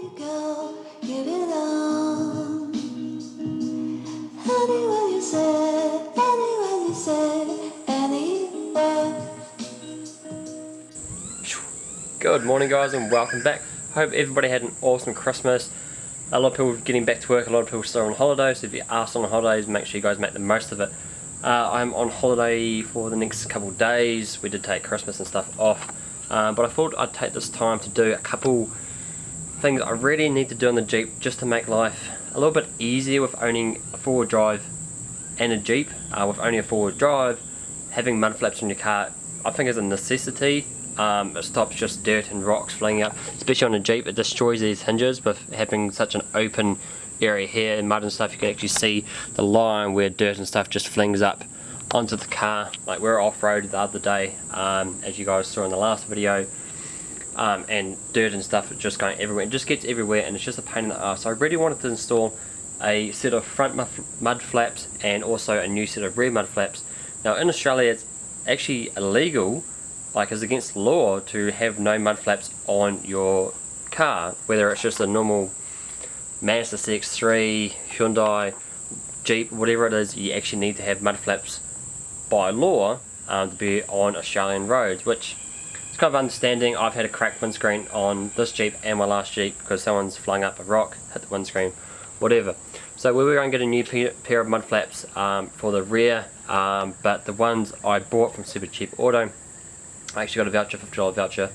Good morning guys and welcome back. Hope everybody had an awesome Christmas. A lot of people getting back to work, a lot of people still on holiday, so if you are still on holidays, make sure you guys make the most of it. Uh, I'm on holiday for the next couple days. We did take Christmas and stuff off, uh, but I thought I'd take this time to do a couple things I really need to do on the Jeep just to make life a little bit easier with owning a four-wheel drive and a Jeep. Uh, with only a four-wheel drive, having mud flaps on your car, I think is a necessity. Um, it stops just dirt and rocks flying up, especially on a Jeep. It destroys these hinges with having such an open area here and mud and stuff. You can actually see the line where dirt and stuff just flings up onto the car. Like we are off-road the other day, um, as you guys saw in the last video, um, and dirt and stuff just going everywhere. It just gets everywhere and it's just a pain in the ass. So I really wanted to install a set of front mud flaps and also a new set of rear mud flaps. Now in Australia it's actually illegal like it's against law to have no mud flaps on your car, whether it's just a normal Mazda CX-3, Hyundai, Jeep, whatever it is, you actually need to have mud flaps by law um, to be on Australian roads, which kind of understanding. I've had a cracked windscreen on this Jeep and my last Jeep because someone's flung up a rock, hit the windscreen, whatever. So we were going to get a new pair of mud flaps um, for the rear, um, but the ones I bought from Supercheap Auto I actually got a voucher, $50 voucher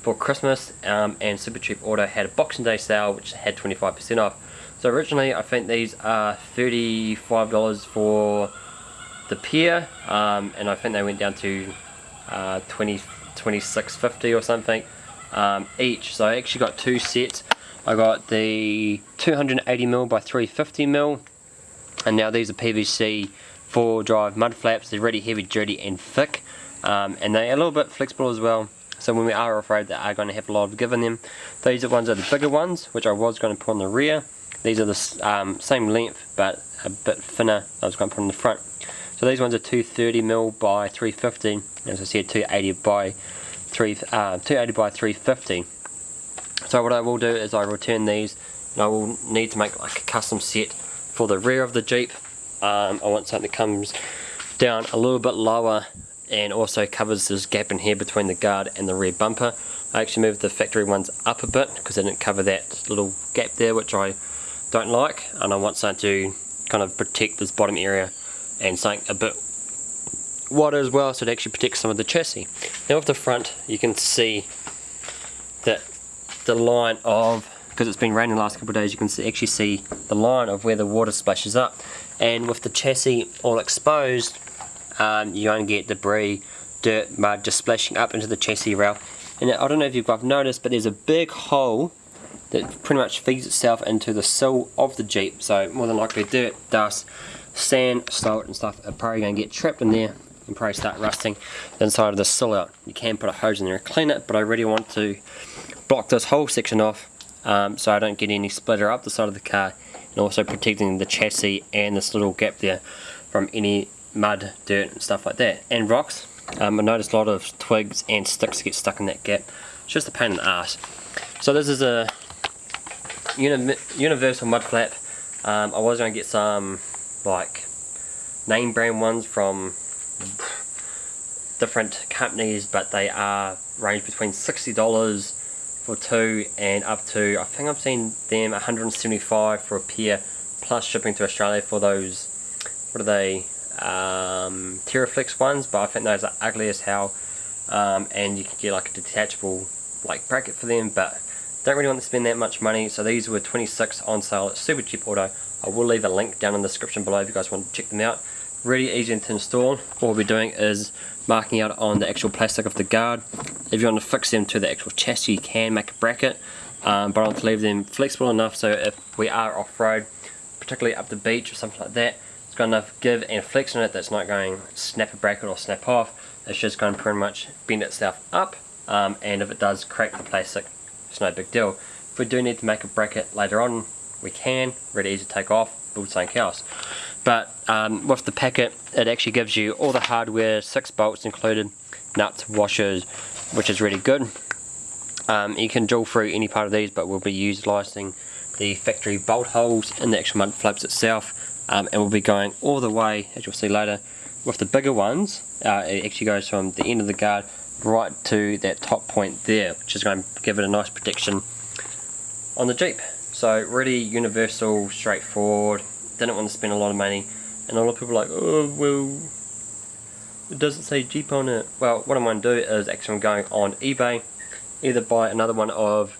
for Christmas um, and Supercheap Auto had a Boxing Day sale which had 25% off. So originally I think these are $35 for the pair um, and I think they went down to uh, 20 26.50 or something um, each. So I actually got two sets. I got the 280mm by 350mm and now these are PVC four drive mud flaps. They're really heavy duty and thick um, and they're a little bit flexible as well so when we are off-road they are going to have a lot of give in them these are ones are the bigger ones which I was going to put on the rear these are the um, same length but a bit thinner I was going to put on the front so these ones are 230mm by 350 as I said 280 by 3 uh, 280 by 350 so what I will do is I return these and I will need to make like a custom set for the rear of the Jeep. Um, I want something that comes down a little bit lower and also covers this gap in here between the guard and the rear bumper. I actually moved the factory ones up a bit because I didn't cover that little gap there which I don't like and I want something to kind of protect this bottom area and something a bit wider as well so it actually protects some of the chassis. Now off the front you can see that the line of because it's been raining the last couple of days you can see, actually see the line of where the water splashes up and with the chassis all exposed um, you only get debris, dirt, mud just splashing up into the chassis rail. And I don't know if you've noticed, but there's a big hole that pretty much feeds itself into the sill of the Jeep. So more than likely dirt, dust, sand, salt and stuff are probably going to get trapped in there and probably start rusting the inside of the sill out. You can put a hose in there and clean it, but I really want to block this whole section off um, so I don't get any splitter up the side of the car and also protecting the chassis and this little gap there from any mud, dirt and stuff like that. And rocks. Um, I noticed a lot of twigs and sticks get stuck in that gap. It's just a pain in the ass. So this is a uni universal mud flap. Um, I was going to get some like name brand ones from different companies but they are range between $60 for two and up to I think I've seen them 175 for a pair plus shipping to Australia for those what are they um, TeraFlex ones, but I think those are ugly as hell. Um, and you can get like a detachable like bracket for them, but don't really want to spend that much money. So these were 26 on sale at Supercheap Auto. I will leave a link down in the description below if you guys want to check them out. Really easy to install. All we'll be doing is marking out on the actual plastic of the guard. If you want to fix them to the actual chassis, you can make a bracket. Um, but I want to leave them flexible enough so if we are off-road, particularly up the beach or something like that, it's got enough give and flex in it that's not going snap a bracket or snap off. It's just going to pretty much bend itself up um, and if it does crack the plastic, it's no big deal. If we do need to make a bracket later on, we can, really easy to take off, build something else. But um, with the packet, it actually gives you all the hardware, six bolts included, nuts, washers, which is really good. Um, you can drill through any part of these, but we'll be utilising the factory bolt holes in the actual mud flaps itself. Um, and we'll be going all the way, as you'll see later, with the bigger ones. Uh, it actually goes from the end of the guard right to that top point there, which is going to give it a nice protection on the Jeep. So really universal, straightforward, didn't want to spend a lot of money. And a lot of people are like, oh, well, it doesn't say Jeep on it. Well, what I'm going to do is actually I'm going on eBay, either buy another one of,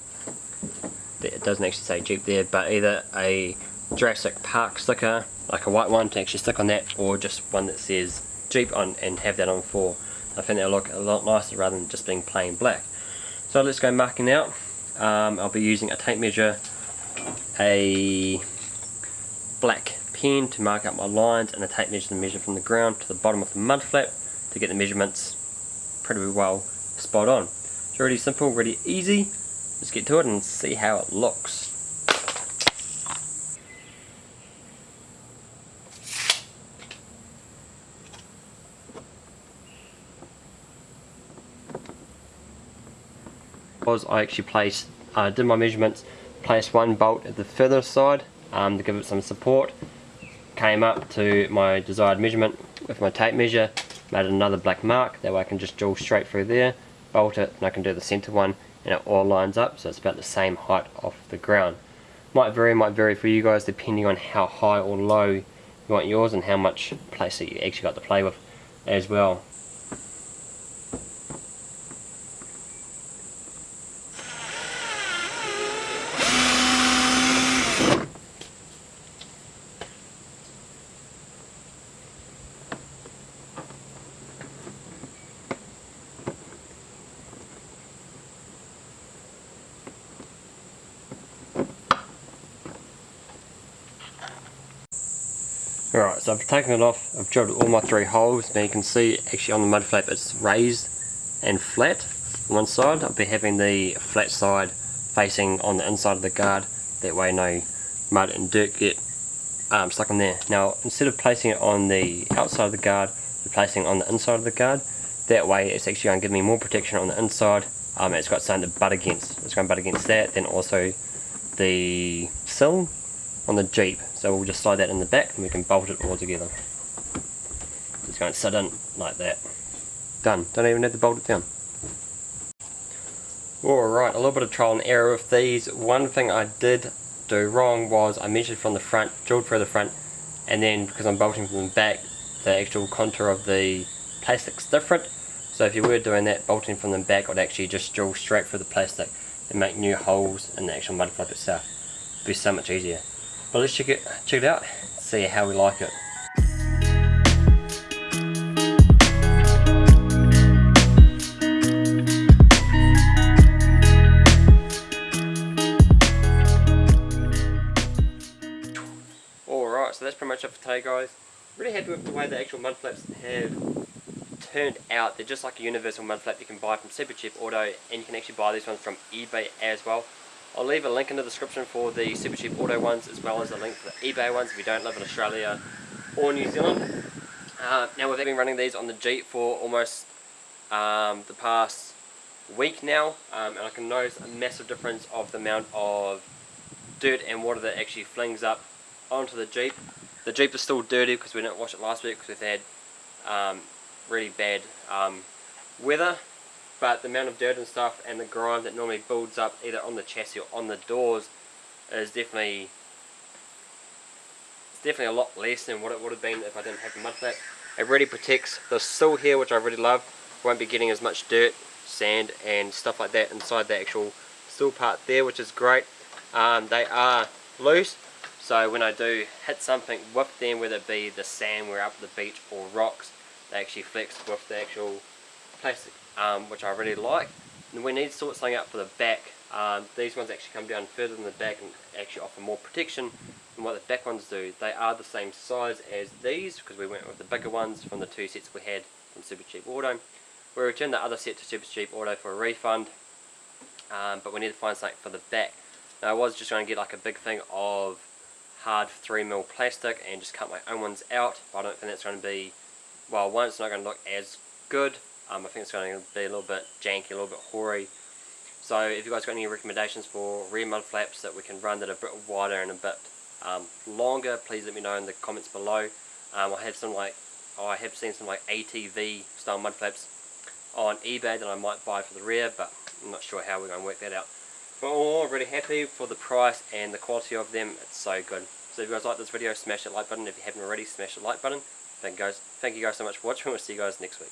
it doesn't actually say Jeep there, but either a Jurassic Park sticker, like a white one to actually stick on that, or just one that says Jeep on and have that on for. I think that'll look a lot nicer rather than just being plain black. So let's go marking out. Um, I'll be using a tape measure, a black pen to mark out my lines and a tape measure to measure from the ground to the bottom of the mud flap to get the measurements pretty well spot on. It's really simple, really easy. Let's get to it and see how it looks. was I actually placed, uh, did my measurements, placed one bolt at the further side um, to give it some support, came up to my desired measurement with my tape measure, made another black mark, that way I can just drill straight through there, bolt it, and I can do the center one, and it all lines up, so it's about the same height off the ground. Might vary, might vary for you guys depending on how high or low you want yours and how much place that you actually got to play with as well. Alright, so I've taken it off, I've drilled all my three holes, now you can see actually on the mud flap it's raised and flat on one side. I'll be having the flat side facing on the inside of the guard, that way no mud and dirt get um, stuck in there. Now instead of placing it on the outside of the guard, we're placing it on the inside of the guard. That way it's actually going to give me more protection on the inside, um, it's got something to butt against. It's going to butt against that, then also the sill on the Jeep. So we'll just slide that in the back and we can bolt it all together. Just going to sit in like that. Done. Don't even have to bolt it down. Alright, a little bit of trial and error with these. One thing I did do wrong was I measured from the front, drilled through the front, and then because I'm bolting from the back, the actual contour of the plastic's different. So if you were doing that, bolting from the back would actually just drill straight through the plastic and make new holes in the actual mud flap itself. It'd be so much easier. But let's check it, check it out, see how we like it. Alright, so that's pretty much it for today guys. Really happy with the way the actual mud flaps have turned out. They're just like a universal mud flap you can buy from Supercheap Auto and you can actually buy these ones from eBay as well. I'll leave a link in the description for the Supercheap Auto ones as well as a link for the eBay ones if you don't live in Australia or New Zealand. Uh, now we've been running these on the Jeep for almost um, the past week now um, and I can notice a massive difference of the amount of dirt and water that actually flings up onto the Jeep. The Jeep is still dirty because we didn't wash it last week because we've had um, really bad um, weather but the amount of dirt and stuff and the grime that normally builds up either on the chassis or on the doors is definitely it's definitely a lot less than what it would have been if I didn't have the mud flap. It really protects the sill here which I really love. Won't be getting as much dirt, sand and stuff like that inside the actual sill part there which is great. Um, they are loose so when I do hit something with them whether it be the sand we're up at the beach or rocks they actually flex with the actual plastic um, which I really like. And we need to sort something out for the back. Um, these ones actually come down further than the back and actually offer more protection than what the back ones do. They are the same size as these because we went with the bigger ones from the two sets we had from Supercheap Auto. We returned the other set to Supercheap Auto for a refund um, but we need to find something for the back. Now I was just going to get like a big thing of hard 3mm plastic and just cut my own ones out but I don't think that's going to be, well one it's not going to look as good um, I think it's going to be a little bit janky, a little bit hoary. So if you guys got any recommendations for rear mud flaps that we can run that are a bit wider and a bit um, longer, please let me know in the comments below. Um, I have some like, oh, I have seen some like ATV style mud flaps on eBay that I might buy for the rear, but I'm not sure how we're going to work that out. But all really happy for the price and the quality of them. It's so good. So if you guys like this video, smash that like button. If you haven't already, smash the like button. Thank you guys, thank you guys so much for watching. We'll see you guys next week.